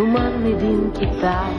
Umami din kita